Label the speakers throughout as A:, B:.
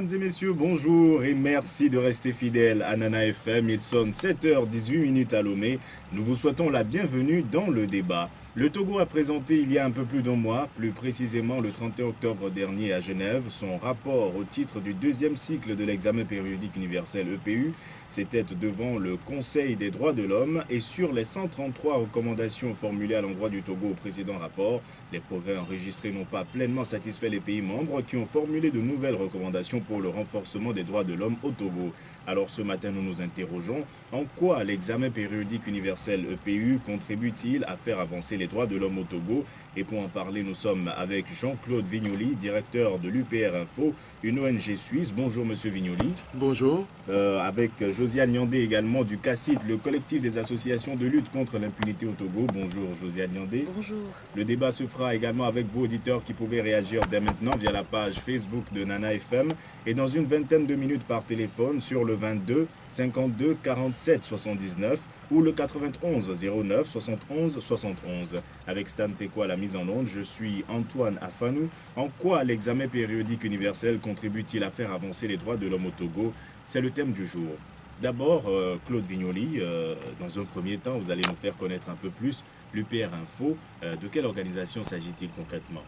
A: Mesdames et messieurs, bonjour et merci de rester fidèles à Nana FM. Il sonne 7h18 minutes à Lomé. Nous vous souhaitons la bienvenue dans le débat. Le Togo a présenté il y a un peu plus d'un mois, plus précisément le 31 octobre dernier à Genève, son rapport au titre du deuxième cycle de l'examen périodique universel EPU. C'était devant le Conseil des droits de l'homme et sur les 133 recommandations formulées à l'endroit du Togo au précédent rapport, les progrès enregistrés n'ont pas pleinement satisfait les pays membres qui ont formulé de nouvelles recommandations pour le renforcement des droits de l'homme au Togo. Alors ce matin, nous nous interrogeons en quoi l'examen périodique universel EPU contribue-t-il à faire avancer les droits de l'homme au Togo Et pour en parler, nous sommes avec Jean-Claude Vignoli, directeur de l'UPR Info, une ONG suisse. Bonjour Monsieur Vignoli.
B: Bonjour.
A: Euh, avec Josiane Nyandé également du CACIT, le collectif des associations de lutte contre l'impunité au Togo. Bonjour Josiane Nyandé.
C: Bonjour.
A: Le débat se fera également avec vos auditeurs qui pouvaient réagir dès maintenant via la page Facebook de Nana FM et dans une vingtaine de minutes par téléphone sur le 22 52 47 79 ou le 91 09 71 71. Avec Stan Tekwa à la mise en onde, je suis Antoine Afanou. En quoi l'examen périodique universel contribue-t-il à faire avancer les droits de l'homme au Togo? C'est le thème du jour. D'abord, euh, Claude Vignoli, euh, dans un premier temps, vous allez nous faire connaître un peu plus l'UPR Info. Euh, de quelle organisation s'agit-il concrètement?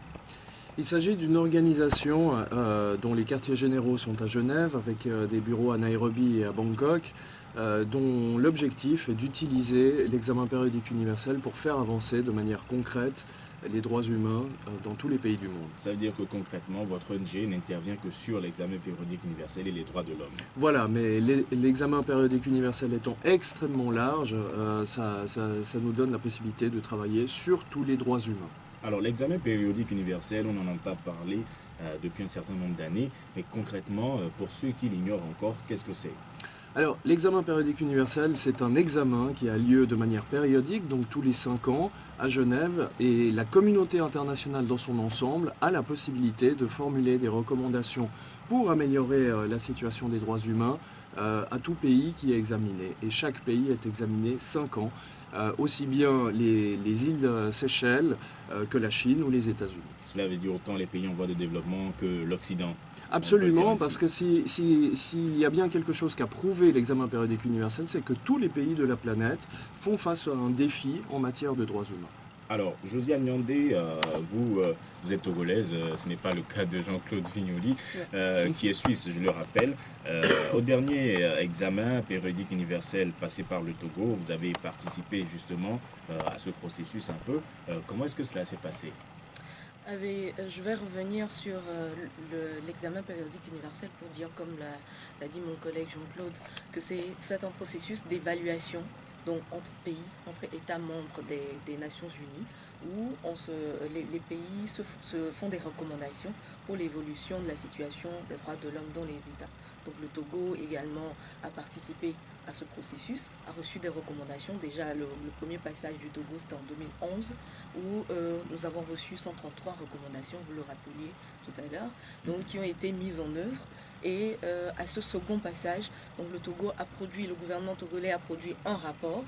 B: Il s'agit d'une organisation dont les quartiers généraux sont à Genève, avec des bureaux à Nairobi et à Bangkok, dont l'objectif est d'utiliser l'examen périodique universel pour faire avancer de manière concrète les droits humains euh, dans tous les pays du monde.
A: Ça veut dire que concrètement, votre ONG n'intervient que sur l'examen périodique universel et les droits de l'homme.
B: Voilà, mais l'examen périodique universel étant extrêmement large, euh, ça, nous donne la possibilité de travailler sur tous les droits humains.
A: Alors l'examen périodique universel, on en entend parler euh, depuis un certain nombre d'années, mais concrètement, pour ceux qui l'ignorent encore, qu'est-ce que c'est?
B: Alors, l'examen périodique universel, c'est un examen qui a lieu de manière périodique, donc tous les 5 ans, à Genève, et la communauté internationale dans son ensemble a la possibilité de formuler des recommandations pour améliorer euh, la situation des droits humains euh, à tout pays qui est examiné. Et chaque pays est examiné 5 ans, euh, aussi bien les, îles Seychelles que la Chine ou les États-Unis.
A: Cela veut dire autant les pays en voie de développement que l'Occident
B: Absolument, parce que s'il si, y a bien quelque chose qu'a prouvé l'examen périodique universel, c'est que tous les pays de la planète font face à un défi en matière de droits humains.
A: Alors, Josiane Nyandé, euh, vous, euh, vous êtes togolaise, euh, ce n'est pas le cas de Jean-Claude Vignoli, qui est suisse, je le rappelle. au dernier examen périodique universel passé par le Togo, vous avez participé justement à ce processus un peu. comment est-ce que cela s'est passé?
C: Euh, je vais revenir sur euh, l'examen périodique universel pour dire, comme l'a dit mon collègue Jean-Claude, que c'est un processus d'évaluation donc entre pays, entre États membres des, Nations Unies, où on se, les, pays se, font des recommandations pour l'évolution de la situation des droits de l'homme dans les États. Donc le Togo également a participé à ce processus, a reçu des recommandations. Déjà, le, premier passage du Togo, c'était en 2011, où euh, nous avons reçu 133 recommandations, vous le rappeliez tout à l'heure, qui ont été mises en œuvre. Et euh, à ce second passage, le Togo a produit, le gouvernement togolais a produit un rapport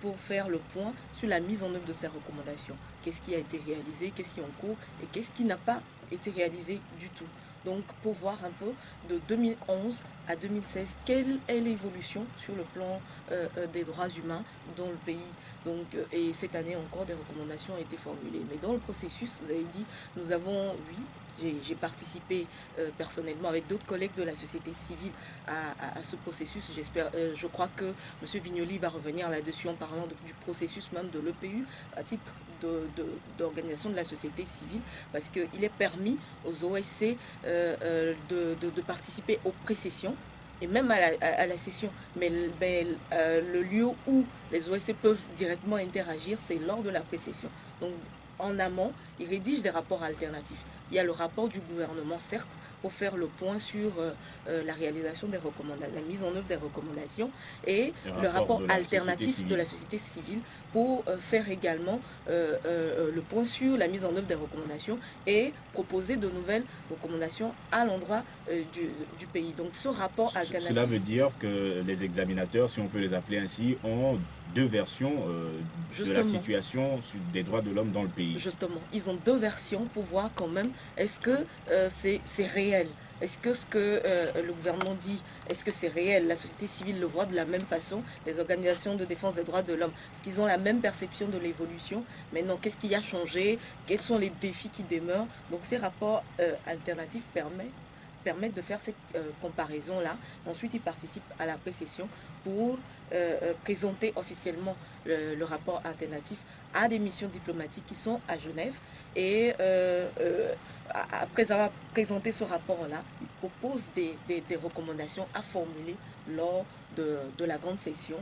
C: pour faire le point sur la mise en œuvre de ces recommandations. Qu'est-ce qui a été réalisé, qu'est-ce qui est en cours et qu'est-ce qui n'a pas été réalisé du tout. Donc pour voir un peu de 2011 à 2016, quelle est l'évolution sur le plan euh, euh, des droits humains dans le pays. Euh, et cette année encore, des recommandations ont été formulées. Mais dans le processus, vous avez dit, nous avons, oui, j'ai participé personnellement avec d'autres collègues de la société civile à, ce processus. J'espère, je crois que M. Vignoli va revenir là-dessus en parlant du processus même de l'EPU à titre d'organisation de, la société civile parce qu'il est permis aux OSC euh, euh, de, participer aux précessions et même à la, session. Mais, euh, le lieu où les OSC peuvent directement interagir, c'est lors de la précession. Donc en amont, ils rédigent des rapports alternatifs. Il y a le rapport du gouvernement, certes, pour faire le point sur euh, euh, la réalisation des recommandations, la mise en œuvre des recommandations, et le rapport, alternatif de la société civile pour euh, faire également le point sur la mise en œuvre des recommandations et proposer de nouvelles recommandations à l'endroit du, du, pays. Donc ce rapport alternatif...
A: Cela veut dire que les examinateurs, si on peut les appeler ainsi, ont deux versions de la situation des droits de l'homme dans le pays.
C: Justement, ils ont deux versions pour voir quand même est-ce que c'est réel? Est-ce que ce que le gouvernement dit, est-ce que c'est réel? La société civile le voit de la même façon, les organisations de défense des droits de l'homme, est-ce qu'ils ont la même perception de l'évolution? Maintenant, qu'est-ce qui a changé? Quels sont les défis qui demeurent? Donc ces rapports alternatifs permettent permettent de faire cette comparaison-là. Ensuite, ils participent à la précession pour présenter officiellement le, rapport alternatif à des missions diplomatiques qui sont à Genève. Et après avoir présenté ce rapport-là, ils proposent des, recommandations à formuler lors de, la grande session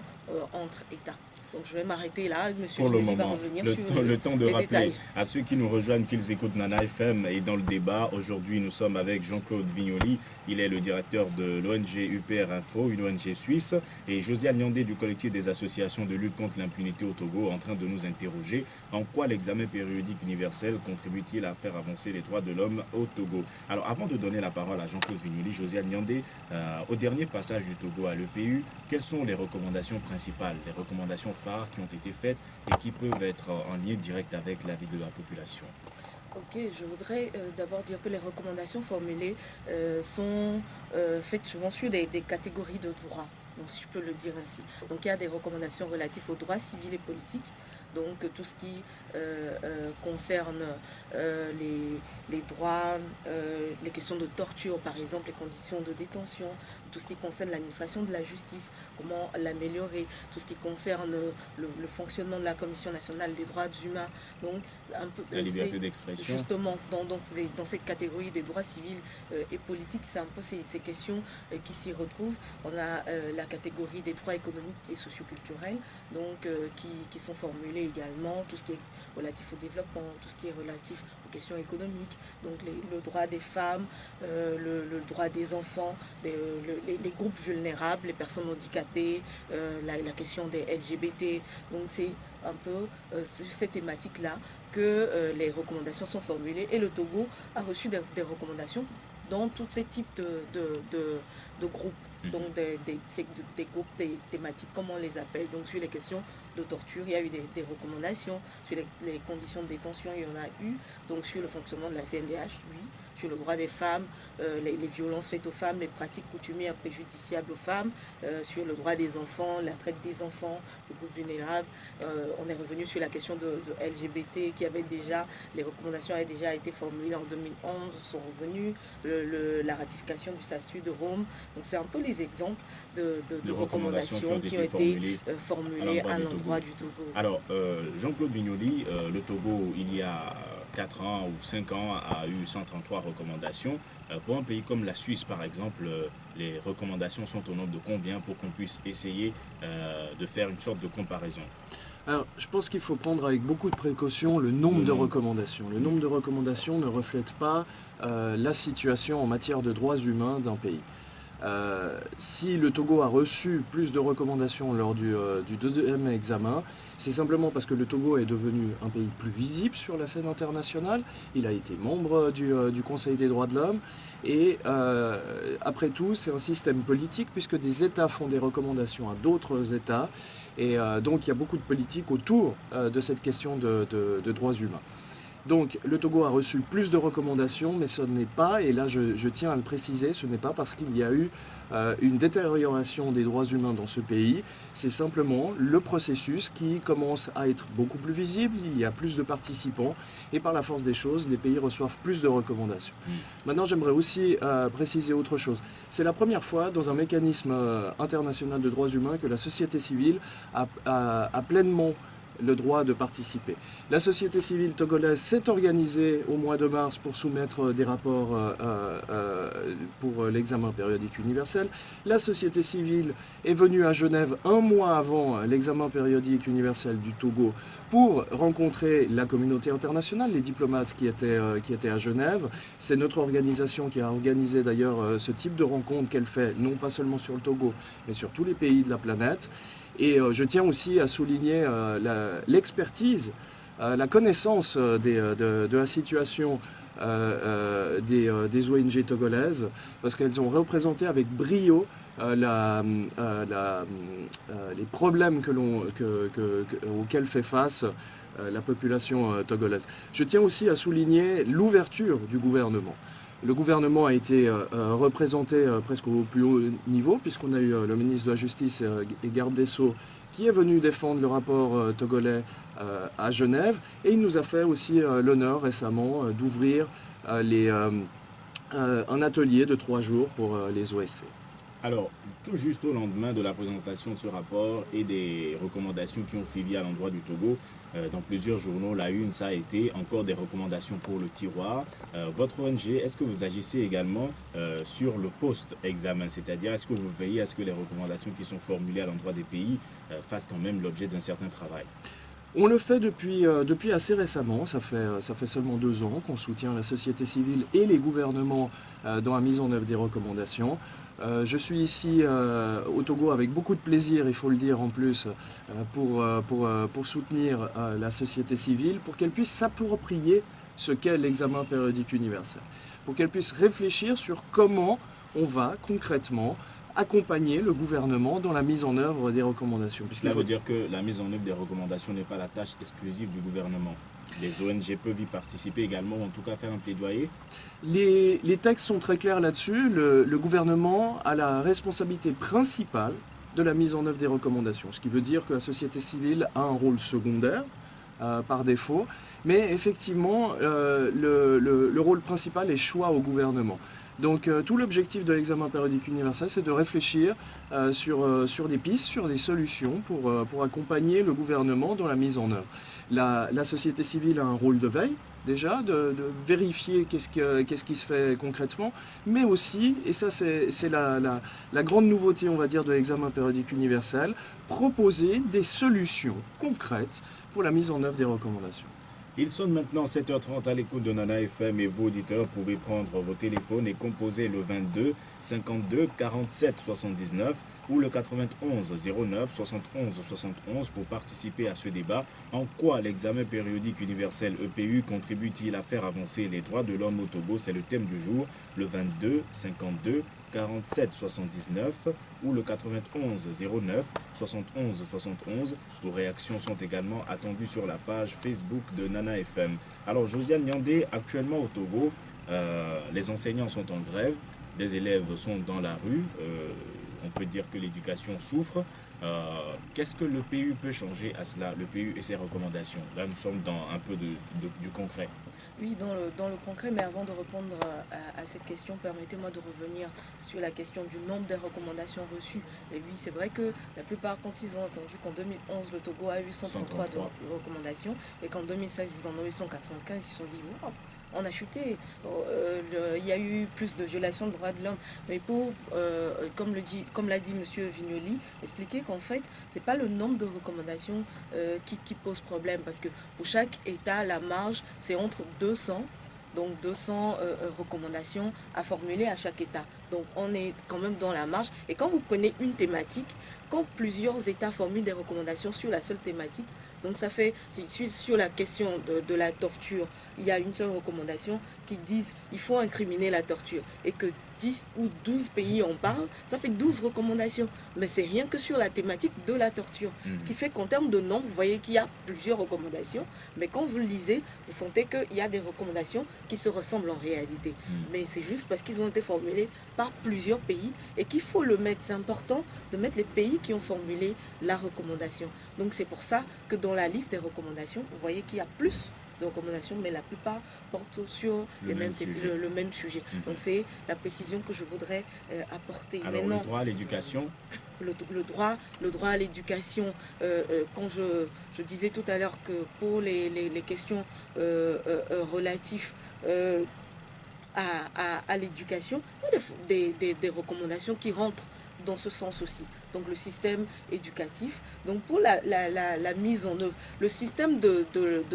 C: entre États. Donc je vais m'arrêter là. Monsieur
A: Pour le va revenir le sur temps, le temps de rappeler à ceux qui nous rejoignent qu'ils écoutent Nana FM et dans le débat. Aujourd'hui, nous sommes avec Jean-Claude Vignoli. Il est le directeur de l'ONG UPR Info, une ONG suisse, et Josiane Nyandé du collectif des associations de lutte contre l'impunité au Togo en train de nous interroger en quoi l'examen périodique universel contribue-t-il à faire avancer les droits de l'homme au Togo? Alors avant de donner la parole à Jean-Claude Vignoli, Josiane Nyandé, euh, au dernier passage du Togo à l'EPU, quelles sont les recommandations principales, les recommandations qui ont été faites et qui peuvent être en lien direct avec la vie de la population.
C: Ok, je voudrais euh, d'abord dire que les recommandations formulées euh, sont euh, faites souvent sur des, des, catégories de droits, donc si je peux le dire ainsi. Donc il y a des recommandations relatives aux droits civils et politiques, donc tout ce qui concerne les, les, droits, les questions de torture par exemple, les conditions de détention, tout ce qui concerne l'administration de la justice, comment l'améliorer, tout ce qui concerne le, fonctionnement de la Commission nationale des droits humains.
A: Donc, un peu, la liberté d'expression.
C: Justement, dans, dans cette catégorie des droits civils euh, et politiques, c'est un peu ces, questions euh, qui s'y retrouvent. On a euh, la catégorie des droits économiques et socioculturels, donc qui, qui, sont formulés également, tout ce qui est relatif au développement, tout ce qui est relatif aux questions économiques, donc le droit des femmes, le, droit des enfants, le, les, groupes vulnérables, les personnes handicapées, euh, la, question des LGBT. Donc c'est un peu euh, cette thématique-là que euh, les recommandations sont formulées et le Togo a reçu des, recommandations dans tous ces types de, groupes, mmh. donc des, des, groupes des thématiques, comme on les appelle, donc sur les questions de torture, il y a eu des, recommandations, sur les, les, conditions de détention, il y en a eu, donc sur le fonctionnement de la CNDH, oui, sur le droit des femmes, euh, les, violences faites aux femmes, les pratiques coutumières préjudiciables aux femmes, euh, sur le droit des enfants, la traite des enfants, le groupe vulnérable. Euh, on est revenu sur la question de, LGBT qui avait déjà, les recommandations avaient déjà été formulées en 2011, sont revenues, la ratification du statut de Rome. Donc c'est un peu les exemples de, recommandations, qui ont été, formulées à l'endroit du Togo.
A: Alors, Jean-Claude Vignoli, le Togo, il y a 4 ans ou 5 ans, a eu 133 recommandations. Euh, pour un pays comme la Suisse, par exemple, euh, les recommandations sont au nombre de combien pour qu'on puisse essayer euh, de faire une sorte de comparaison?
B: Alors, je pense qu'il faut prendre avec beaucoup de précaution le nombre de recommandations. Le nombre de recommandations ne reflète pas la situation en matière de droits humains d'un pays. Euh, si le Togo a reçu plus de recommandations lors du, euh, deuxième examen, c'est simplement parce que le Togo est devenu un pays plus visible sur la scène internationale. Il a été membre du, euh, Conseil des droits de l'homme. Et après tout, c'est un système politique puisque des États font des recommandations à d'autres États. Et donc, il y a beaucoup de politique autour de cette question de droits humains. Donc le Togo a reçu plus de recommandations, mais ce n'est pas, et là je, tiens à le préciser, ce n'est pas parce qu'il y a eu euh, une détérioration des droits humains dans ce pays, c'est simplement le processus qui commence à être beaucoup plus visible, il y a plus de participants, et par la force des choses, les pays reçoivent plus de recommandations. Mm. Maintenant j'aimerais aussi euh, préciser autre chose. C'est la première fois dans un mécanisme euh, international de droits humains que la société civile a pleinement le droit de participer. La société civile togolaise s'est organisée au mois de mars pour soumettre des rapports euh, euh, euh, pour l'examen périodique universel. La société civile est venue à Genève un mois avant l'examen périodique universel du Togo pour rencontrer la communauté internationale, les diplomates qui étaient, qui étaient à Genève. C'est notre organisation qui a organisé d'ailleurs ce type de rencontre qu'elle fait, non pas seulement sur le Togo, mais sur tous les pays de la planète. Et euh, je tiens aussi à souligner euh, l'expertise, euh, la connaissance de, la situation des, ONG togolaises, parce qu'elles ont représenté avec brio les problèmes auxquels fait face la population togolaise. Je tiens aussi à souligner l'ouverture du gouvernement Le gouvernement a été représenté presque au plus haut niveau, puisqu'on a eu le ministre de la Justice et garde des Sceaux qui est venu défendre le rapport togolais à Genève. Et il nous a fait aussi l'honneur récemment d'ouvrir un atelier de trois jours pour les OSC.
A: Alors, tout juste au lendemain de la présentation de ce rapport et des recommandations qui ont suivi à l'endroit du Togo, euh, dans plusieurs journaux, la une, ça a été encore des recommandations pour le tiroir. Euh, votre ONG, est-ce que vous agissez également euh, sur le post-examen? C'est-à-dire, est-ce que vous veillez à ce que les recommandations qui sont formulées à l'endroit des pays fassent quand même l'objet d'un certain travail?
B: On le fait depuis, depuis assez récemment, ça fait, ça fait seulement deux ans qu'on soutient la société civile et les gouvernements dans la mise en œuvre des recommandations. Euh, je suis ici euh, au Togo avec beaucoup de plaisir, il faut le dire en plus, euh, pour, pour, pour, soutenir la société civile, pour qu'elle puisse s'approprier ce qu'est l'examen périodique universel, pour qu'elle puisse réfléchir sur comment on va concrètement accompagner le gouvernement dans la mise en œuvre des recommandations.
A: Cela faut... veut dire que la mise en œuvre des recommandations n'est pas la tâche exclusive du gouvernement les ONG peuvent y participer également, en tout cas faire un plaidoyer
B: Les, textes sont très clairs là-dessus. Le, gouvernement a la responsabilité principale de la mise en œuvre des recommandations, ce qui veut dire que la société civile a un rôle secondaire euh, par défaut, mais effectivement, euh, le, rôle principal est choix au gouvernement. Donc euh, tout l'objectif de l'examen périodique universel, c'est de réfléchir sur, des pistes, sur des solutions pour accompagner le gouvernement dans la mise en œuvre. La, société civile a un rôle de veille, déjà, de, vérifier qu'est-ce qui se fait concrètement, mais aussi, et ça c'est la, la, grande nouveauté, on va dire, de l'examen périodique universel, proposer des solutions concrètes pour la mise en œuvre des recommandations.
A: Il sonne maintenant 7h30 à l'écoute de Nana FM et vous, auditeurs, pouvez prendre vos téléphones et composer le 22 52 47 79 ou le 91 09 71 71 pour participer à ce débat. En quoi l'examen périodique universel EPU contribue-t-il à faire avancer les droits de l'homme au Togo? C'est le thème du jour, le 22 52 47 79 ou le 91 09 71 71. Vos réactions sont également attendues sur la page Facebook de Nana FM. Alors Josiane Nyandé, actuellement au Togo, euh, les enseignants sont en grève, des élèves sont dans la rue, euh, on peut dire que l'éducation souffre. Euh, qu'est-ce que le PU peut changer à cela, le PU et ses recommandations? Là, nous sommes dans un peu du concret.
C: Oui, dans le, dans le, concret, mais avant de répondre à, cette question, permettez-moi de revenir sur la question du nombre de recommandations reçues. Et oui, c'est vrai que la plupart, quand ils ont entendu qu'en 2011, le Togo a eu 133, de recommandations et qu'en 2016, ils en ont eu 195, ils se sont dit, wow, on a chuté. Euh, il y a eu plus de violations de droits de l'homme. Mais pour, euh, comme l'a dit M. Vignoli, expliquer qu'en fait, ce n'est pas le nombre de recommandations euh, qui, pose problème. Parce que pour chaque État, la marge, c'est entre 200 donc 200 recommandations à formuler à chaque État. Donc on est quand même dans la marge. Et quand vous prenez une thématique, quand plusieurs États formulent des recommandations sur la seule thématique, donc ça fait, sur la question de, la torture, il y a une seule recommandation qui dit qu'il faut incriminer la torture et que 10 ou 12 pays en parlent, ça fait 12 recommandations. Mais c'est rien que sur la thématique de la torture. Ce qui fait qu'en termes de nombre, vous voyez qu'il y a plusieurs recommandations, mais quand vous le lisez, vous sentez qu'il y a des recommandations qui se ressemblent en réalité. Mais c'est juste parce qu'ils ont été formulés par plusieurs pays et qu'il faut le mettre. C'est important de mettre les pays qui ont formulé la recommandation. Donc c'est pour ça que dans la liste des recommandations, vous voyez qu'il y a plus de recommandations, mais la plupart portent sur le, même, sujet. Le, même sujet. Mhm. Donc c'est la précision que je voudrais euh, apporter.
A: Alors Maintenant, le droit à l'éducation
C: le, droit, le droit à l'éducation, euh, euh, quand je, je, disais tout à l'heure que pour les, les, questions relatives à, à, l'éducation, des, des recommandations qui rentrent dans ce sens aussi donc le système éducatif. Donc pour la, mise en œuvre, le système de,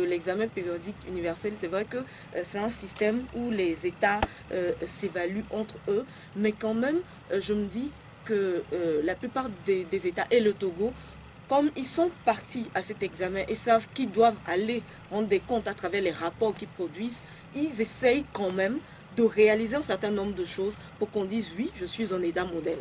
C: l'examen périodique universel, c'est vrai que euh, c'est un système où les États euh, s'évaluent entre eux, mais quand même, euh, je me dis que la plupart des, des États et le Togo comme ils sont partis à cet examen et savent qu'ils doivent aller rendre des comptes à travers les rapports qu'ils produisent, ils essayent quand même de réaliser un certain nombre de choses pour qu'on dise oui, je suis un État modèle.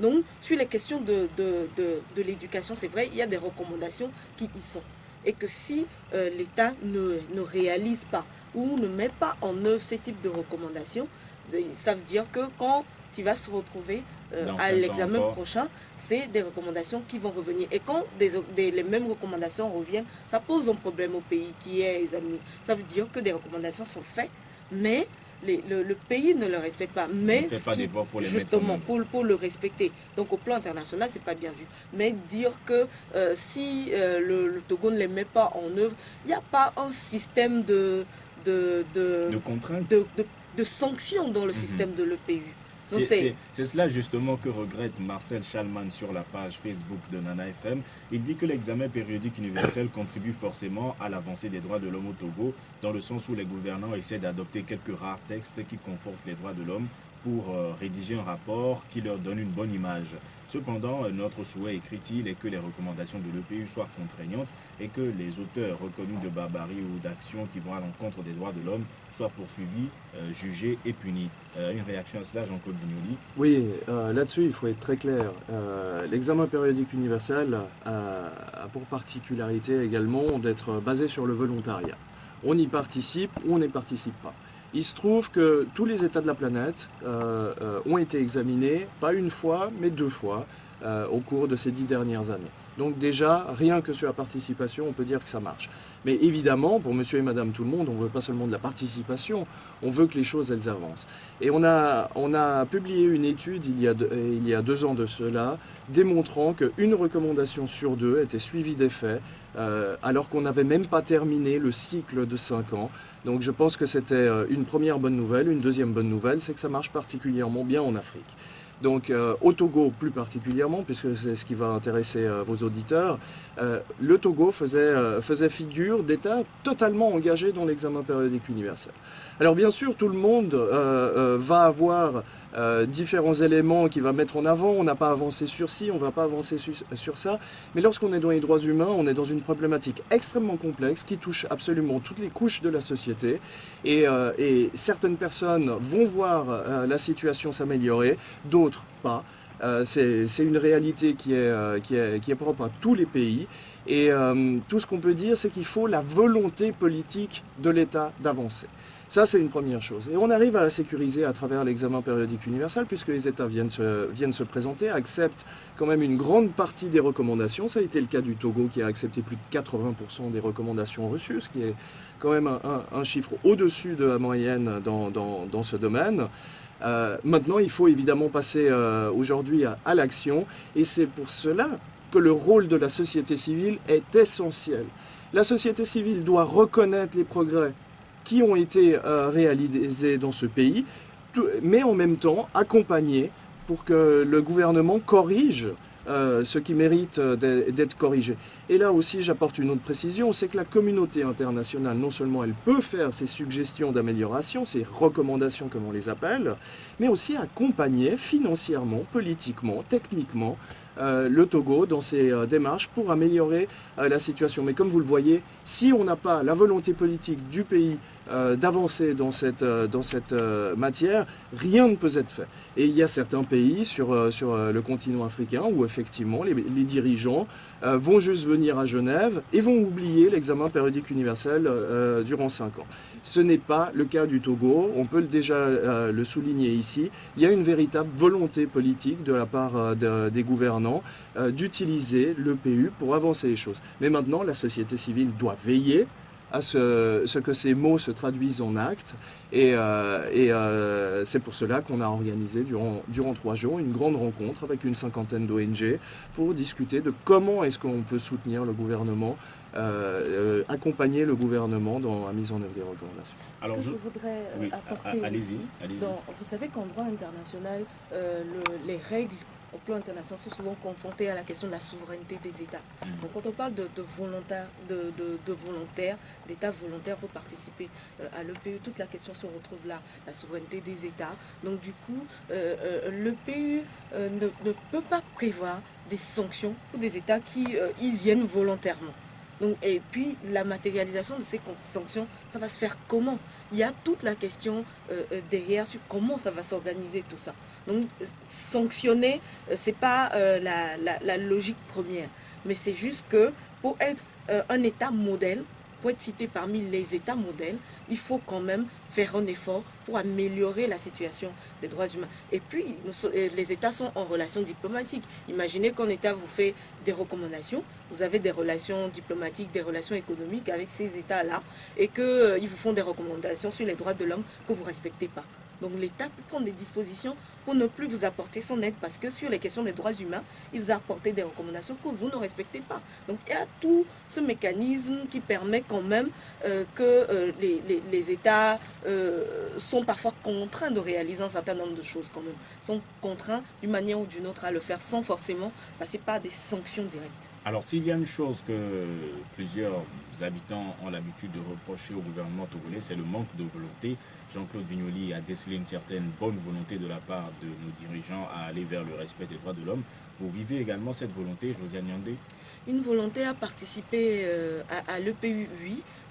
C: Donc, sur les questions de, de, l'éducation, c'est vrai, il y a des recommandations qui y sont. Et que si euh, l'État ne, ne, réalise pas ou ne met pas en œuvre ces types de recommandations, Ça veut dire que quand tu vas se retrouver euh, à l'examen prochain, c'est des recommandations qui vont revenir. Et quand les mêmes recommandations reviennent, ça pose un problème au pays qui est examiné. Ça veut dire que des recommandations sont faites, mais le, pays ne le respecte pas. Mais
A: pour
C: justement, pour, pour, le respecter. Donc au plan international, c'est pas bien vu. Mais dire que euh, si euh, le, Togo ne les met pas en œuvre, il n'y a pas un système de, de, de,
A: de,
C: de, sanctions dans le mhm. système de l'EPU.
A: C'est cela justement que regrette Marcel Chalman sur la page Facebook de Nana FM. Il dit que l'examen périodique universel contribue forcément à l'avancée des droits de l'homme au Togo, dans le sens où les gouvernants essaient d'adopter quelques rares textes qui confortent les droits de l'homme pour euh, rédiger un rapport qui leur donne une bonne image. Cependant, euh, notre souhait, écrit-il, est que les recommandations de l'EPU soient contraignantes et que les auteurs reconnus de barbarie ou d'actions qui vont à l'encontre des droits de l'homme soient poursuivis, euh, jugés et punis? une réaction à cela, Jean-Claude Vignoli
B: Oui, là-dessus, il faut être très clair. L'examen périodique universel a, pour particularité également d'être basé sur le volontariat. On y participe ou on n'y participe pas. Il se trouve que tous les États de la planète euh, euh, ont été examinés, pas une fois, mais deux fois, euh, au cours de ces dix dernières années. Donc déjà, rien que sur la participation, on peut dire que ça marche. Mais évidemment, pour monsieur et madame tout le monde, on ne veut pas seulement de la participation, on veut que les choses, elles avancent. Et on a, publié une étude il y, a deux, il y a deux ans de cela, démontrant qu'une recommandation sur deux était suivie d'effets, alors qu'on n'avait même pas terminé le cycle de cinq ans. Donc je pense que c'était euh, une première bonne nouvelle. Une deuxième bonne nouvelle, c'est que ça marche particulièrement bien en Afrique. Donc euh, au Togo plus particulièrement, puisque c'est ce qui va intéresser euh, vos auditeurs, le Togo faisait, faisait figure d'État totalement engagé dans l'examen périodique universel. Alors bien sûr, tout le monde va avoir euh, différents éléments qu'il va mettre en avant. On n'a pas avancé sur ci, on ne va pas avancer sur, ça. Mais lorsqu'on est dans les droits humains, on est dans une problématique extrêmement complexe qui touche absolument toutes les couches de la société. Et, euh, certaines personnes vont voir euh, la situation s'améliorer, d'autres pas. C'est une réalité qui est, qui, est, propre à tous les pays. Et tout ce qu'on peut dire, c'est qu'il faut la volonté politique de l'État d'avancer. Ça, c'est une première chose. Et on arrive à la sécuriser à travers l'examen périodique universel, puisque les États viennent se, présenter, acceptent quand même une grande partie des recommandations. Ça a été le cas du Togo, qui a accepté plus de 80% des recommandations reçues, ce qui est quand même un, chiffre au-dessus de la moyenne dans, ce domaine. Euh, maintenant, il faut évidemment passer euh, aujourd'hui à, l'action, et c'est pour cela que le rôle de la société civile est essentiel. La société civile doit reconnaître les progrès qui ont été euh, réalisés dans ce pays, mais en même temps accompagner pour que le gouvernement corrige euh, ce qui mérite euh, d'être corrigé. Et là aussi, j'apporte une autre précision, c'est que la communauté internationale, non seulement elle peut faire ses suggestions d'amélioration, ses recommandations comme on les appelle, mais aussi accompagner financièrement, politiquement, techniquement, euh, le Togo dans ses démarches pour améliorer la situation. Mais comme vous le voyez, si on n'a pas la volonté politique du pays d'avancer dans cette, dans cette matière, rien ne peut être fait. Et il y a certains pays sur, sur le continent africain où effectivement les, dirigeants vont juste venir à Genève et vont oublier l'examen périodique universel durant 5 ans. Ce n'est pas le cas du Togo, on peut déjà euh, le souligner ici. Il y a une véritable volonté politique de la part euh, des gouvernants euh, d'utiliser le PU pour avancer les choses. Mais maintenant, la société civile doit veiller à ce, que ces mots se traduisent en actes. Et, c'est pour cela qu'on a organisé durant, durant trois jours une grande rencontre avec une cinquantaine d'ONG pour discuter de comment est-ce qu'on peut soutenir le gouvernement euh, euh, accompagner le gouvernement dans la mise en œuvre des recommandations.
C: Alors, je, voudrais euh, apporter aussi, vous savez qu'en droit international, les règles au plan international sont souvent confrontées à la question de la souveraineté des États. Mm. Donc quand on parle de, volontaires, de, de, volontaires, d'États volontaires pour participer à l'EPU, toute la question se retrouve là, la souveraineté des États. Donc du coup, l'EPU ne, ne, peut pas prévoir des sanctions pour des États qui y viennent volontairement. Donc, et puis, la matérialisation de ces sanctions, ça va se faire comment? Il y a toute la question euh, euh, derrière sur comment ça va s'organiser tout ça. Donc, sanctionner, euh, ce n'est pas la, logique première. Mais c'est juste que pour être un État modèle, pour être cité parmi les États modèles, il faut quand même faire un effort pour améliorer la situation des droits humains. Et puis, euh, les États sont en relation diplomatique. Imaginez qu'un État vous fait des recommandations, vous avez des relations diplomatiques, des relations économiques avec ces États-là, et qu'ils euh, vous font des recommandations sur les droits de l'homme que vous ne respectez pas. Donc l'État peut prendre des dispositions pour ne plus vous apporter son aide parce que sur les questions des droits humains, il vous a apporté des recommandations que vous ne respectez pas. Donc il y a tout ce mécanisme qui permet quand même euh, que euh, les, États euh, sont parfois contraints de réaliser un certain nombre de choses quand même. sont contraints d'une manière ou d'une autre à le faire sans forcément passer par des sanctions directes.
A: Alors s'il y a une chose que plusieurs habitants ont l'habitude de reprocher au gouvernement togolais, c'est le manque de volonté. Jean-Claude Vignoli a décelé une certaine bonne volonté de la part de nos dirigeants à aller vers le respect des droits de l'homme. Vous vivez également cette volonté, Josiane Yandé?
C: Une volonté à participer euh, à, l'EPU,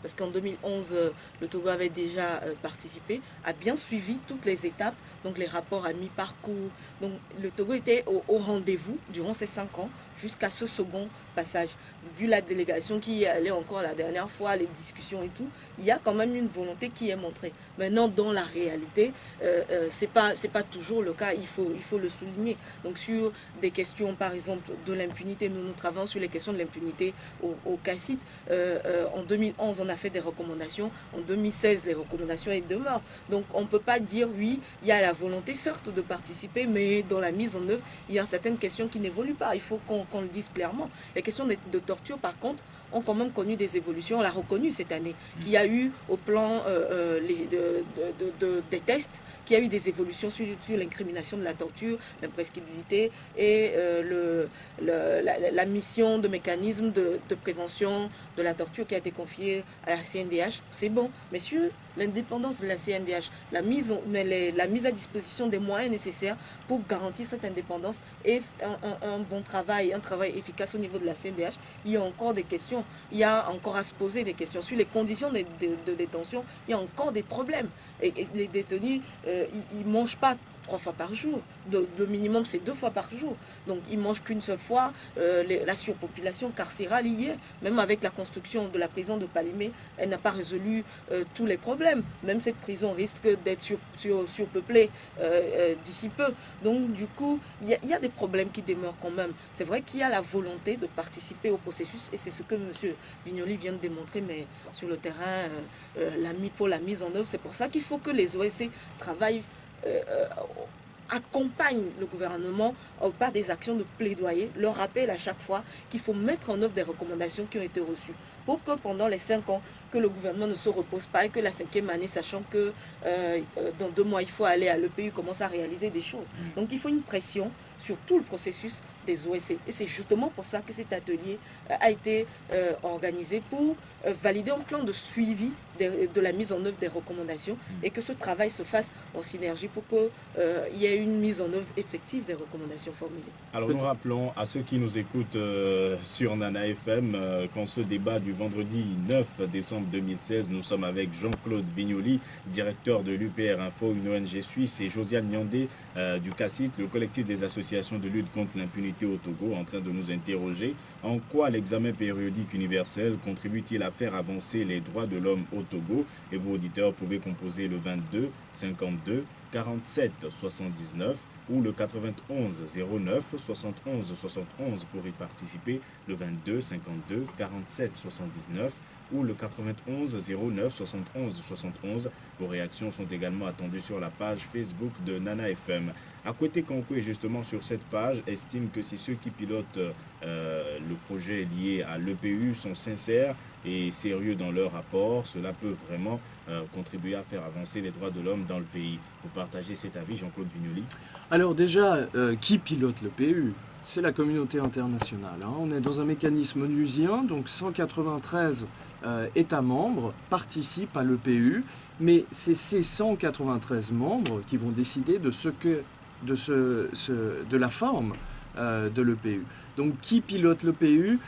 C: parce qu'en 2011, euh, le Togo avait déjà euh, participé, a bien suivi toutes les étapes, donc les rapports à mi-parcours. Donc le Togo était au, rendez-vous durant ces cinq ans, jusqu'à ce second passage. Vu la délégation qui y allait encore la dernière fois, les discussions et tout, il y a quand même une volonté qui est montrée. Maintenant, dans la réalité, ce n'est pas, toujours le cas, il faut, il faut le souligner. Donc sur des questions par exemple, de l'impunité. Nous, nous travaillons sur les questions de l'impunité au, au CACIT. Euh, euh, en 2011, on a fait des recommandations. En 2016, les recommandations est demeurent. Donc, on ne peut pas dire, oui, il y a la volonté, certes, de participer, mais dans la mise en œuvre, il y a certaines questions qui n'évoluent pas. Il faut qu'on le dise clairement. Les questions de, torture, par contre, ont quand même connu des évolutions. On l'a reconnu cette année, qu'il y a eu au plan euh, les, de, des tests, qu'il y a eu des évolutions sur, sur l'incrimination de la torture, l'imprescriptibilité et euh, le, la, mission de mécanisme de, prévention de la torture qui a été confiée à la CNDH, c'est bon. Messieurs, l'indépendance de la CNDH, la mise, la mise à disposition des moyens nécessaires pour garantir cette indépendance et un, bon travail, un travail efficace au niveau de la CNDH, il y a encore des questions, il y a encore à se poser des questions. Sur les conditions de, détention, il y a encore des problèmes. Et, les détenus, euh, ils ne mangent pas trois fois par jour. Le, minimum, c'est deux fois par jour. Donc, ils mangent qu'une seule fois. Euh, la surpopulation carcérale y est. Même avec la construction de la prison de Palimé, elle n'a pas résolu euh, tous les problèmes. Même cette prison risque d'être sur, surpeuplée euh, d'ici peu. Donc, du coup, il y, a des problèmes qui demeurent quand même. C'est vrai qu'il y a la volonté de participer au processus et c'est ce que M. Vignoli vient de démontrer, mais sur le terrain, la, pour la mise en œuvre, c'est pour ça qu'il faut que les OSC travaillent accompagne le gouvernement euh, par des actions de plaidoyer, leur rappelle à chaque fois qu'il faut mettre en œuvre des recommandations qui ont été reçues pour que pendant les cinq ans, que le gouvernement ne se repose pas et que la cinquième année, sachant que dans deux mois, il faut aller à l'EPU, commence à réaliser des choses. Mm. Donc il faut une pression sur tout le processus des OSC. Et c'est justement pour ça que cet atelier a été organisé pour valider un plan de suivi de, la mise en œuvre des recommandations et que ce travail se fasse en synergie pour qu'il euh, y ait une mise en œuvre effective des recommandations formulées.
A: Alors nous rappelons à ceux qui nous écoutent euh, sur Nana FM euh, qu'en ce débat du vendredi 9 décembre 2016, nous sommes avec Jean-Claude Vignoli, directeur de l'UPR Info, une ONG suisse, et Josiane Nyandé du CACIT, le collectif des associations de lutte contre l'impunité au Togo, en train de nous interroger. En quoi l'examen périodique universel contribue-t-il à faire avancer les droits de l'homme au Togo? Et vos auditeurs pouvez composer le 22 52 47 79 ou le 91 09 71 71 pour y participer, le 22 52 47 79 ou le 91 09 71 71. Vos réactions sont également attendues sur la page Facebook de Nana FM. Akwete Kankou est justement sur cette page estime que si ceux qui pilotent euh, le projet lié à l'EPU sont sincères et sérieux dans leur rapport, cela peut vraiment contribuer à faire avancer les droits de l'homme dans le pays. Vous partagez cet avis, Jean-Claude Vignoli
B: Alors déjà, euh, qui pilote l'EPU C'est la communauté internationale. Hein. On est dans un mécanisme onusien, donc 193 euh, États membres participent à l'EPU, mais c'est ces 193 membres qui vont décider de, ce que, de, ce, de la forme de l'EPU. Donc qui pilote l'EPU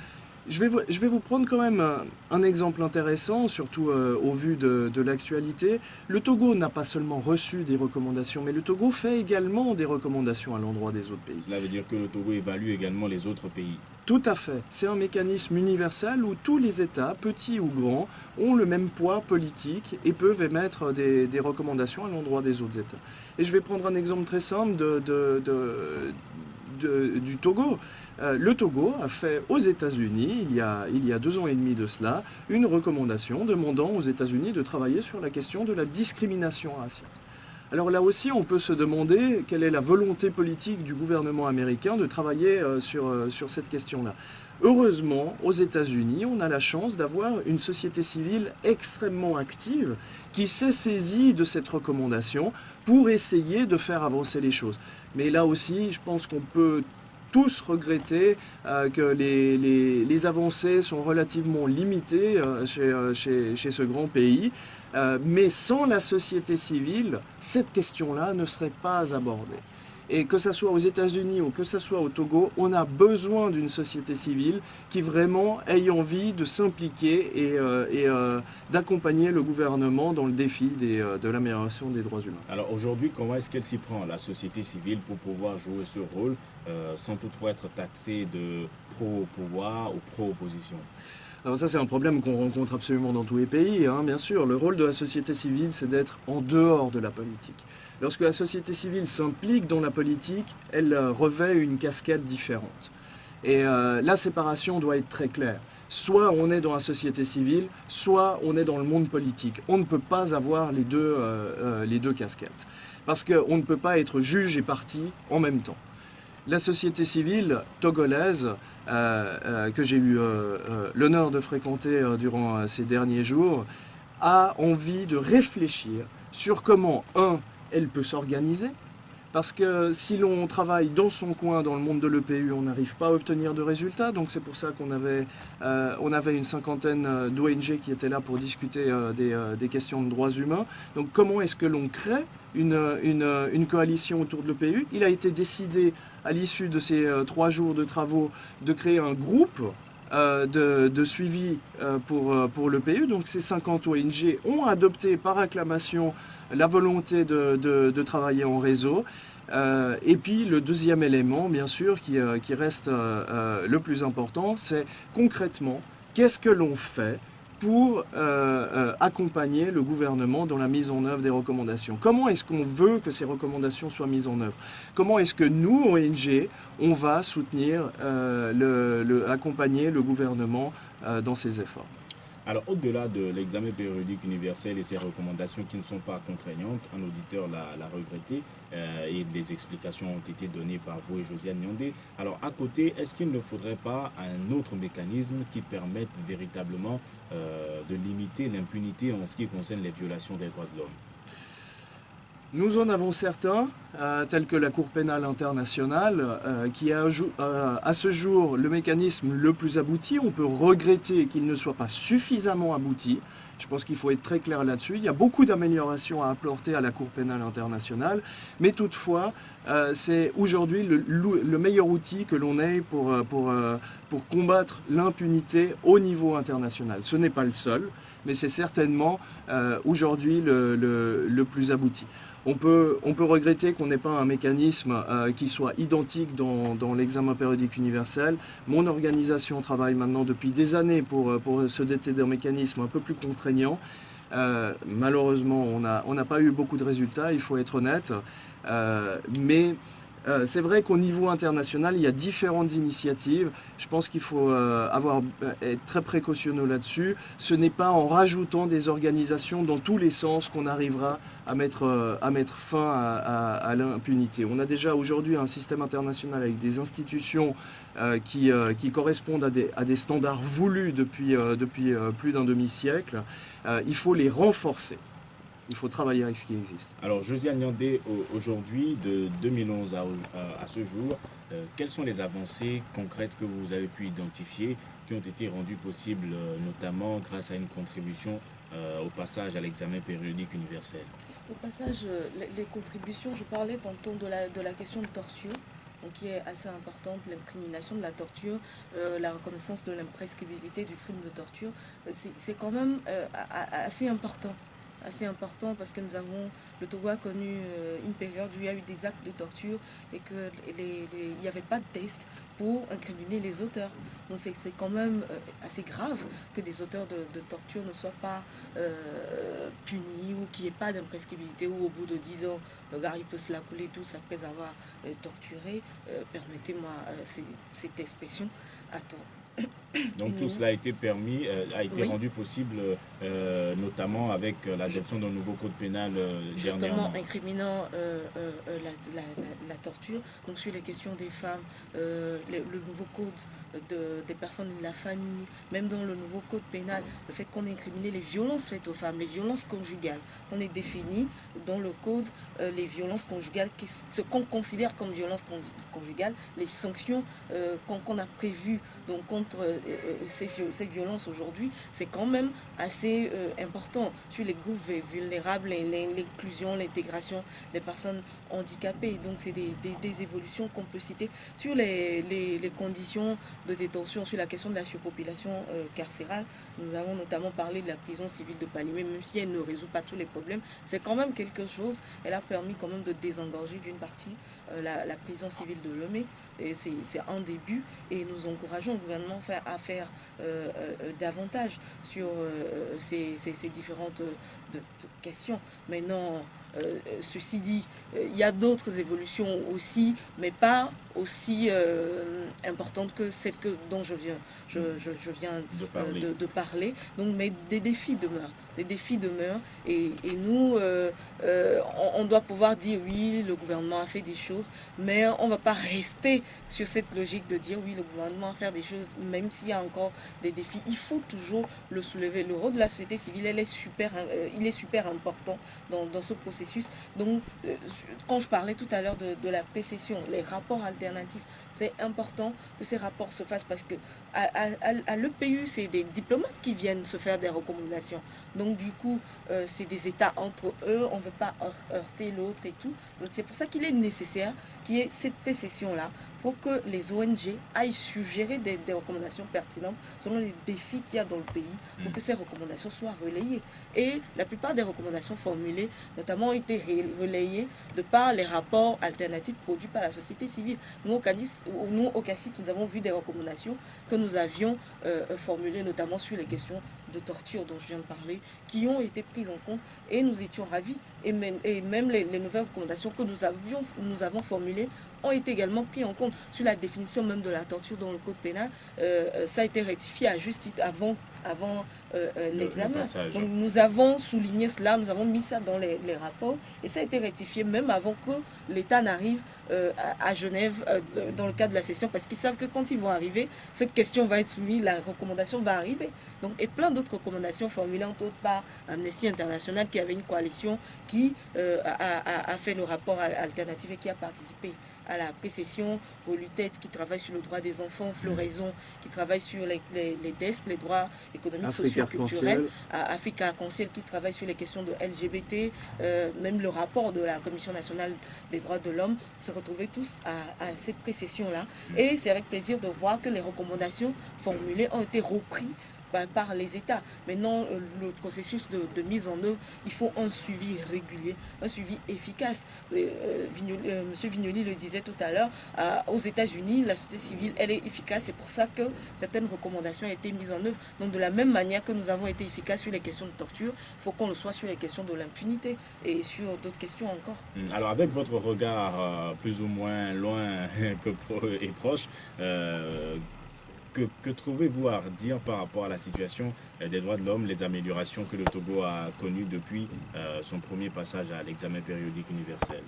B: je vais, vous, je vais vous prendre quand même un, exemple intéressant, surtout euh, au vu de, de l'actualité. Le Togo n'a pas seulement reçu des recommandations, mais le Togo fait également des recommandations à l'endroit des autres pays.
A: Cela veut dire que le Togo évalue également les autres pays.
B: Tout à fait. C'est un mécanisme universel où tous les États, petits ou grands, ont le même poids politique et peuvent émettre des, des recommandations à l'endroit des autres États. Et je vais prendre un exemple très simple de, de, de, du Togo. Euh, le Togo a fait aux États-Unis, il, y a, deux ans et demi de cela, une recommandation demandant aux États-Unis de travailler sur la question de la discrimination raciale. Alors là aussi, on peut se demander quelle est la volonté politique du gouvernement américain de travailler euh, sur, euh, sur cette question-là. Heureusement, aux États-Unis, on a la chance d'avoir une société civile extrêmement active qui s'est saisie de cette recommandation pour essayer de faire avancer les choses. Mais là aussi, je pense qu'on peut tous regretter euh, que les, les, avancées sont relativement limitées euh, chez, euh, chez, chez, ce grand pays. Euh, mais sans la société civile, cette question-là ne serait pas abordée. Et que ce soit aux États-Unis ou que ce soit au Togo, on a besoin d'une société civile qui vraiment ait envie de s'impliquer et, et d'accompagner le gouvernement dans le défi des, de l'amélioration des droits humains.
A: Alors aujourd'hui, comment est-ce qu'elle s'y prend, la société civile, pour pouvoir jouer ce rôle euh, sans toutefois être taxée de pro-pouvoir ou pro-opposition
B: alors ça, c'est un problème qu'on rencontre absolument dans tous les pays, hein, bien sûr. Le rôle de la société civile, c'est d'être en dehors de la politique. Lorsque la société civile s'implique dans la politique, elle euh, revêt une casquette différente. Et euh, la séparation doit être très claire. Soit on est dans la société civile, soit on est dans le monde politique. On ne peut pas avoir les deux, les deux casquettes. Parce qu'on ne peut pas être juge et parti en même temps. La société civile togolaise, euh, euh, que j'ai eu l'honneur de fréquenter durant ces derniers jours, a envie de réfléchir sur comment, un, elle peut s'organiser, parce que si l'on travaille dans son coin, dans le monde de l'EPU, on n'arrive pas à obtenir de résultats. Donc c'est pour ça qu'on avait, euh, une cinquantaine d'ONG qui étaient là pour discuter euh, des, euh, questions de droits humains. Donc comment est-ce que l'on crée une, une, une, coalition autour de l'EPU Il a été décidé à l'issue de ces trois jours de travaux de créer un groupe euh, de, suivi euh, pour, pour l'EPU. Donc ces 50 ONG ont adopté par acclamation la volonté de, travailler en réseau. Euh, et puis le deuxième élément, bien sûr, qui reste le plus important, c'est concrètement, qu'est-ce que l'on fait pour euh, euh, accompagner le gouvernement dans la mise en œuvre des recommandations. Comment est-ce qu'on veut que ces recommandations soient mises en œuvre? Comment est-ce que nous, ONG, on va soutenir, euh, accompagner le gouvernement dans ses efforts?
A: Alors, au-delà de l'examen périodique universel et ses recommandations qui ne sont pas contraignantes, un auditeur l'a regretté euh, et des explications ont été données par vous et Josiane Nyandé. Alors, à côté, est-ce qu'il ne faudrait pas un autre mécanisme qui permette véritablement euh, de limiter l'impunité en ce qui concerne les violations des droits de l'homme?
B: Nous en avons certains, euh, tels que la Cour pénale internationale, euh, qui est euh, à ce jour le mécanisme le plus abouti. On peut regretter qu'il ne soit pas suffisamment abouti. Je pense qu'il faut être très clair là-dessus. Il y a beaucoup d'améliorations à apporter à la Cour pénale internationale, mais toutefois, euh, c'est aujourd'hui le, le, meilleur outil que l'on ait pour, combattre l'impunité au niveau international. Ce n'est pas le seul, mais c'est certainement aujourd'hui le plus abouti. On peut, regretter qu'on n'ait pas un mécanisme euh, qui soit identique dans, l'examen périodique universel. Mon organisation travaille maintenant depuis des années pour, pour se doter d'un mécanisme un peu plus contraignant. Euh, malheureusement, on n'a pas eu beaucoup de résultats, il faut être honnête. Euh, mais euh, c'est vrai qu'au niveau international, il y a différentes initiatives. Je pense qu'il faut euh, euh, être très précautionneux là-dessus. Ce n'est pas en rajoutant des organisations dans tous les sens qu'on arrivera à mettre, à mettre fin à, l'impunité. On a déjà aujourd'hui un système international avec des institutions euh, qui, euh, qui, correspondent à des, standards voulus depuis, euh, plus d'un demi-siècle. il faut les renforcer il faut travailler avec ce qui existe.
A: Alors, Josiane Nyandé, aujourd'hui, de 2011 à, ce jour, euh, quelles sont les avancées concrètes que vous avez pu identifier qui ont été rendues possibles, euh, notamment grâce à une contribution euh, au passage à l'examen périodique universel
C: Au passage, les, les, contributions, je parlais tantôt de la, de la question de torture. donc qui est assez importante, l'incrimination de la torture, euh, la reconnaissance de l'imprescriptibilité du crime de torture, c'est quand même assez important assez important parce que nous avons, le Togo a connu une période où il y a eu des actes de torture et qu'il n'y avait pas de test pour incriminer les auteurs. Donc c'est quand même euh, assez grave que des auteurs de, torture ne soient pas euh, punis ou qu'il n'y ait pas d'imprescriptibilité ou au bout de 10 ans, le gars il peut se la couler tous après avoir euh, torturé. Permettez-moi cette expression. Attends.
A: Donc tout cela a été permis, euh, a été rendu possible euh, notamment avec euh, l'adoption d'un nouveau code pénal
C: Justement, incriminant la, torture. Donc sur les questions des femmes, le nouveau code de, des personnes de la famille, même dans le nouveau code pénal, le fait qu'on ait incriminé les violences faites aux femmes, les violences conjugales. On est défini dans le code les violences conjugales, ce qu'on considère comme violence conjugale, les sanctions qu'on a prévues donc, contre ces, ces violences aujourd'hui, c'est quand même assez euh, important sur les groupes vulnérables, l'inclusion, l'intégration des personnes handicapées. Donc c'est des, évolutions qu'on peut citer sur les, conditions de détention, sur la question de la surpopulation euh, carcérale. Nous avons notamment parlé de la prison civile de Palimé, même si elle ne résout pas tous les problèmes, c'est quand même quelque chose. Elle a permis quand même de désengorger d'une partie euh, la, prison civile de Lomé. C'est un début et nous encourageons le gouvernement à faire euh, euh, davantage sur ces, différentes questions. Maintenant, ceci dit, il y a d'autres évolutions aussi, mais pas aussi importantes que celles que, dont je viens, je, viens de parler. Donc, mais des défis demeurent les défis demeurent et, nous, euh, euh, on, doit pouvoir dire oui, le gouvernement a fait des choses, mais on ne va pas rester sur cette logique de dire oui, le gouvernement a fait des choses, même s'il y a encore des défis. Il faut toujours le soulever. Le rôle de la société civile, elle est super, euh, il est super important dans, ce processus. Donc, quand je parlais tout à l'heure de, la précession, les rapports alternatifs, c'est important que ces rapports se fassent parce que à, l'EPU, c'est des diplomates qui viennent se faire des recommandations. Donc du coup, euh, c'est des États entre eux, on ne veut pas heurter l'autre et tout. Donc c'est pour ça qu'il est nécessaire qu'il y ait cette précession-là pour que les ONG aillent suggérer des, recommandations pertinentes selon les défis qu'il y a dans le pays, pour mm. que ces recommandations soient relayées. Et la plupart des recommandations formulées, notamment, ont été relayées de par les rapports alternatifs produits par la société civile. Nous, au CACIT, nous, au nous avons vu des recommandations que nous avions euh, formulées, notamment sur les questions de torture dont je viens de parler, qui ont été prises en compte et nous étions ravis. Et même, et même les, nouvelles recommandations que nous, avions, nous avons formulées ont été également pris en compte sur la définition même de la torture dans le code pénal. Euh, euh, ça a été rectifié à juste titre avant, avant euh, l'examen. Donc nous avons souligné cela, nous avons mis ça dans les, rapports et ça a été rectifié même avant que l'État n'arrive à, Genève dans le cadre de la session parce qu'ils savent que quand ils vont arriver, cette question va être soumise, la recommandation va arriver. Donc, et plein d'autres recommandations formulées entre autres par Amnesty International qui avait une coalition qui a, a, fait le rapport alternatif et qui a participé à la précession, aux luttes qui travaillent sur le droit des enfants, Floraison qui travaille sur les, les, les desks, les droits économiques, sociaux, culturels, à Africa Conseil qui travaille sur les questions de LGBT, euh, même le rapport de la Commission nationale des droits de l'homme, se retrouver tous à, cette précession-là. Et c'est avec plaisir de voir que les recommandations formulées ont été reprises par les États. Maintenant, euh, le processus de, mise en œuvre, il faut un suivi régulier, un suivi efficace. Euh, euh, Monsieur Vignoli le disait tout à l'heure, aux États-Unis, la société civile, elle est efficace. C'est pour ça que certaines recommandations ont été mises en œuvre. Donc, de la même manière que nous avons été efficaces sur les questions de torture, il faut qu'on le soit sur les questions de l'impunité et sur d'autres questions encore.
A: Hum, alors, avec votre regard plus ou moins loin et proche, que, trouvez-vous à dire par rapport à la situation euh, des droits de l'homme, les améliorations que le Togo a connues depuis euh, son premier passage à l'examen périodique universel?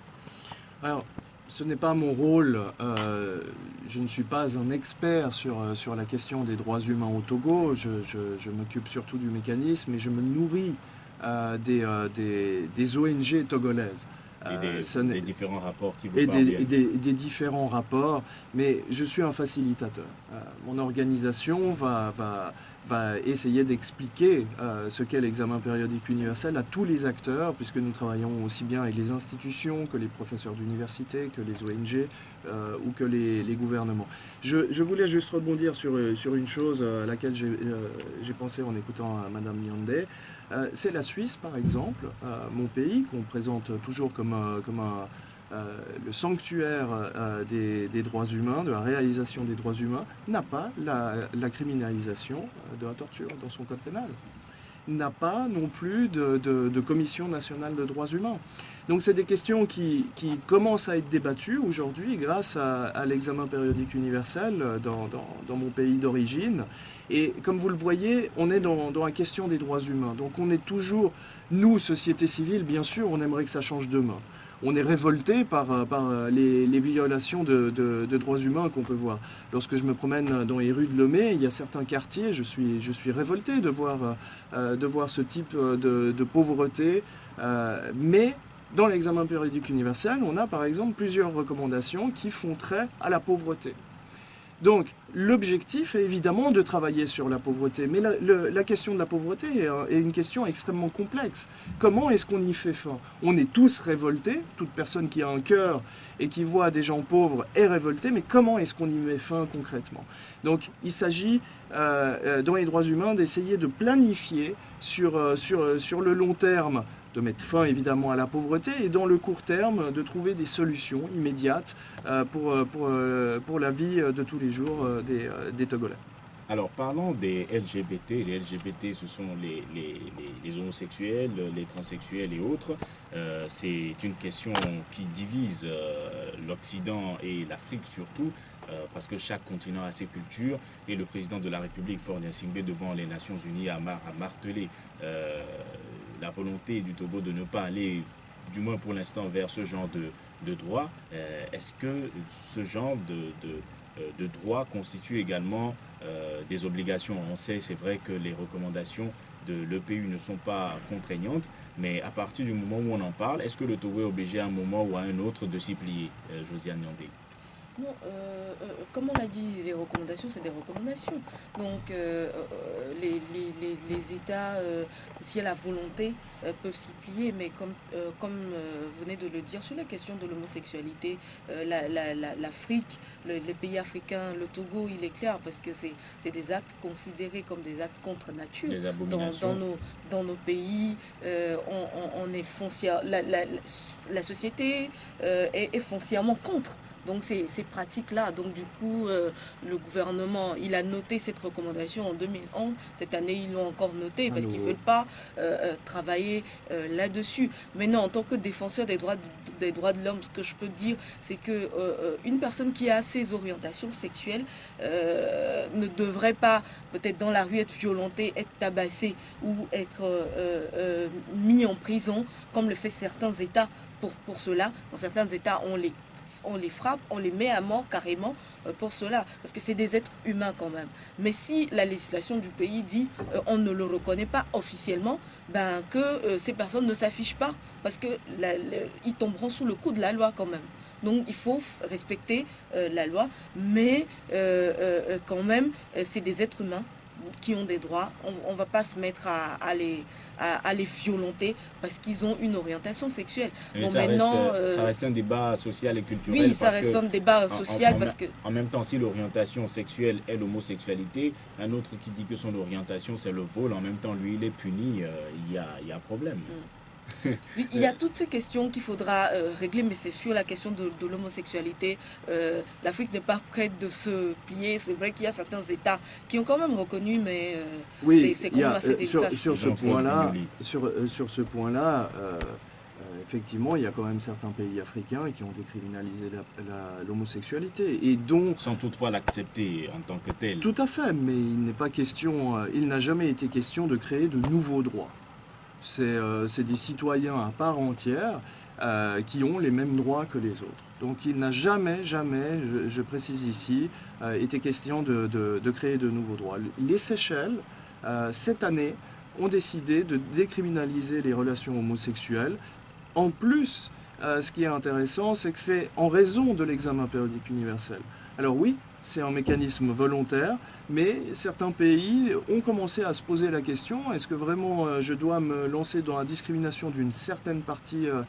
B: Alors, ce n'est pas mon rôle, euh, je ne suis pas un expert sur, sur la question des droits humains au Togo, je, m'occupe surtout du mécanisme et je me nourris des, des, des ONG togolaises.
A: Et des, euh, différents rapports qui vous
B: et des, différents rapports, mais je suis un facilitateur. Euh, mon organisation va, va va essayer d'expliquer euh, ce qu'est l'examen périodique universel à tous les acteurs, puisque nous travaillons aussi bien avec les institutions que les professeurs d'université, que les ONG euh, ou que les, gouvernements. Je, voulais juste rebondir sur, sur une chose à laquelle j'ai pensé en écoutant Madame Nyande. C'est la Suisse, par exemple, mon pays, qu'on présente toujours comme, un euh, le sanctuaire euh, des, droits humains, de la réalisation des droits humains, n'a pas la, criminalisation euh, de la torture dans son code pénal n'a pas non plus de, commission nationale de droits humains. Donc c'est des questions qui, commencent à être débattues aujourd'hui grâce à, l'examen périodique universel dans, mon pays d'origine. Et comme vous le voyez, on est dans, la question des droits humains. Donc on est toujours, nous, société civile, bien sûr, on aimerait que ça change demain on est révolté par, euh, euh, les, violations de, droits humains qu'on peut voir. Lorsque je me promène dans les rues de Lomé, il y a certains quartiers, je suis, révolté euh, de voir ce type de, pauvreté. mais dans l'examen périodique universel, on a par exemple plusieurs recommandations qui font trait à la pauvreté. Donc, l'objectif est évidemment de travailler sur la pauvreté, mais la, question de la pauvreté est, une question extrêmement complexe. Comment est-ce qu'on y fait fin? On est tous révoltés, toute personne qui a un cœur et qui voit des gens pauvres est révoltée, mais comment est-ce qu'on y met fin concrètement? Donc, il s'agit, euh, euh, dans les droits humains, d'essayer de planifier euh, sur le long terme de mettre fin évidemment à la pauvreté et dans le court terme de trouver des solutions immédiates euh, pour, euh, pour, euh, pour la vie de tous les jours des, des Togolais.
A: Alors parlons des LGBT. Les LGBT, ce sont les, les, les, homosexuels, les transsexuels et autres. C'est une question qui divise l'Occident et l'Afrique surtout, parce que chaque continent a ses cultures. Et le président de la République, Ford Singbe, devant les Nations Unies, a martelé la volonté du Togo de ne pas aller, du moins pour l'instant, vers ce genre de, droit, euh, est-ce que ce genre de, euh, droit constitue également euh, des obligations? On sait, c'est vrai que les recommandations de l'EPU ne sont pas contraignantes, mais à partir du moment où on en parle, est-ce que le Togo est obligé à un moment ou à un autre de s'y plier, Josiane Nyandé
C: non, euh, euh, comme on l'a dit, les recommandations, c'est des recommandations. Donc, euh, les, les, États, s'il y a la volonté, peuvent s'y plier. Mais comme, comme vous venez de le dire, sur la question de l'homosexualité, l'Afrique, les pays africains, le Togo, il est clair parce que c'est des actes considérés comme des actes contre nature. Dans, dans, nos, dans nos pays, on, est foncière, la, la, société est, est foncièrement contre. Donc ces, pratiques-là, donc du coup, euh, le gouvernement, il a noté cette recommandation en 2011. Cette année, ils l'ont encore noté parce qu'ils ne veulent pas euh, euh, travailler là-dessus. Maintenant, en tant que défenseur des droits de, des droits de l'homme, ce que je peux dire, c'est que une personne qui a ces orientations sexuelles ne devrait pas, peut-être dans la rue, être violentée, être tabassée ou être mis en prison, comme le fait certains États pour, pour cela. Dans certains États, on les on les frappe, on les met à mort carrément euh, pour cela. Parce que c'est des êtres humains quand même. Mais si la législation du pays dit euh, on ne le reconnaît pas officiellement, ben que euh, ces personnes ne s'affichent pas. Parce qu'ils tomberont sous le coup de la loi quand même. Donc il faut respecter la loi, mais quand même, c'est des êtres humains qui ont des droits. On ne va pas se mettre à, les, à, les violenter parce qu'ils ont une orientation sexuelle.
A: bon, ça, maintenant, reste, ça reste un débat social et culturel.
C: Oui, ça reste un débat social
A: en,
C: parce que...
A: En même temps, si l'orientation sexuelle est l'homosexualité, un autre qui dit que son orientation c'est le vol, en même temps, lui, il est puni, euh, il y, a, y, a, problème. Mm.
C: Il y a toutes ces questions qu'il faudra euh, régler, mais c'est sur la question de, l'homosexualité. Euh, L'Afrique n'est pas prête de se plier. C'est vrai qu'il y a certains États qui ont quand même reconnu, mais
B: euh, c'est quand même assez délicat. Sur, ce point-là, sur, sur, ce point-là, effectivement, il y a quand même certains pays africains qui ont décriminalisé l'homosexualité et dont...
A: Sans toutefois l'accepter en tant que tel.
B: Tout à fait, mais il n'est pas question, il n'a jamais été question de créer de nouveaux droits. Euh, c'est des citoyens à part entière euh, qui ont les mêmes droits que les autres. Donc il n'a jamais, jamais, je, précise ici, euh, été question de, créer de nouveaux droits. Les Seychelles, cette année, ont décidé de décriminaliser les relations homosexuelles. En plus, ce qui est intéressant, c'est que c'est en raison de l'examen périodique universel. Alors oui, c'est un mécanisme volontaire, mais certains pays ont commencé à se poser la question, est-ce que vraiment euh, je dois me lancer dans la discrimination d'une certaine partie euh,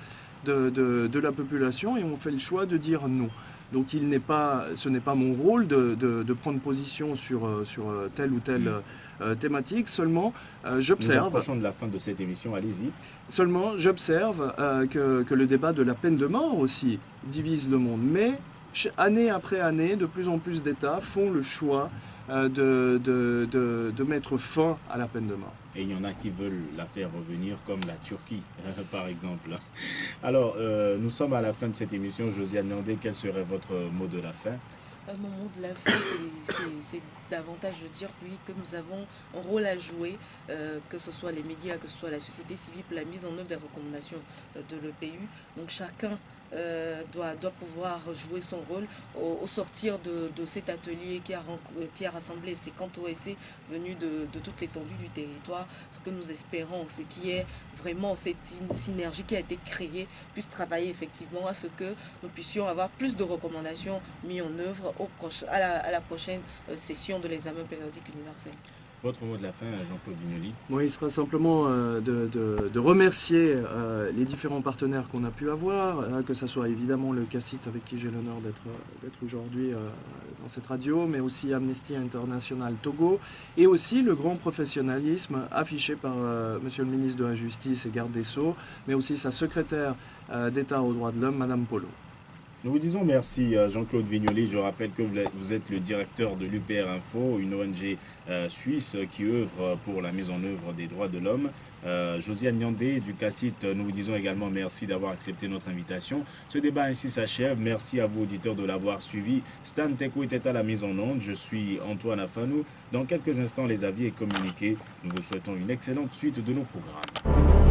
B: de, la population et on fait le choix de dire non. Donc il pas, ce n'est pas mon rôle de, prendre position sur, euh, sur telle ou telle mm. thématique, seulement j'observe...
A: Nous de la fin de cette émission, allez-y.
B: Seulement j'observe que, que le débat de la peine de mort aussi divise le monde, mais année après année, de plus en plus d'États font le choix euh, de, de, de, mettre fin à la peine de mort.
A: Et il y en a qui veulent la faire revenir, comme la Turquie, par exemple. Alors, euh, nous sommes à la fin de cette émission. Josiane Nandé, quel serait votre mot de la fin
C: un moment de la fin, c'est davantage de dire oui, que nous avons un rôle à jouer, euh, que ce soit les médias, que ce soit la société civile, pour la mise en œuvre des recommandations de l'EPU. Donc chacun euh, doit, pouvoir jouer son rôle au, sortir de, cet atelier qui a, a rassemblé ces cantons OSC venus de, de toute l'étendue du territoire. Ce que nous espérons, c'est qu'il y ait vraiment cette synergie qui a été créée, puisse travailler effectivement à ce que nous puissions avoir plus de recommandations mises en œuvre au à, la, à la prochaine euh, session de l'examen périodique universel.
A: Votre mot de la fin, Jean-Claude Vignoli
B: Moi, il sera simplement euh, de, remercier euh, les différents partenaires qu'on a pu avoir, hein, que ce soit évidemment le CACIT avec qui j'ai l'honneur d'être aujourd'hui euh, dans cette radio, mais aussi Amnesty International Togo, et aussi le grand professionnalisme affiché par Monsieur le ministre de la Justice et garde des Sceaux, mais aussi sa secrétaire d'État aux droits de l'homme, Madame Polo.
A: Nous vous disons merci à Jean-Claude Vignoli. Je rappelle que vous êtes le directeur de l'UPR Info, une ONG euh, suisse qui œuvre pour la mise en œuvre des droits de l'homme. Euh, Josiane Nyandé du CACIT, nous vous disons également merci d'avoir accepté notre invitation. Ce débat ainsi s'achève. Merci à vous auditeurs de l'avoir suivi. Stan Teko était à la mise en onde. Je suis Antoine Afanou. Dans quelques instants, les avis et communiqués. Nous vous souhaitons une excellente suite de nos programmes.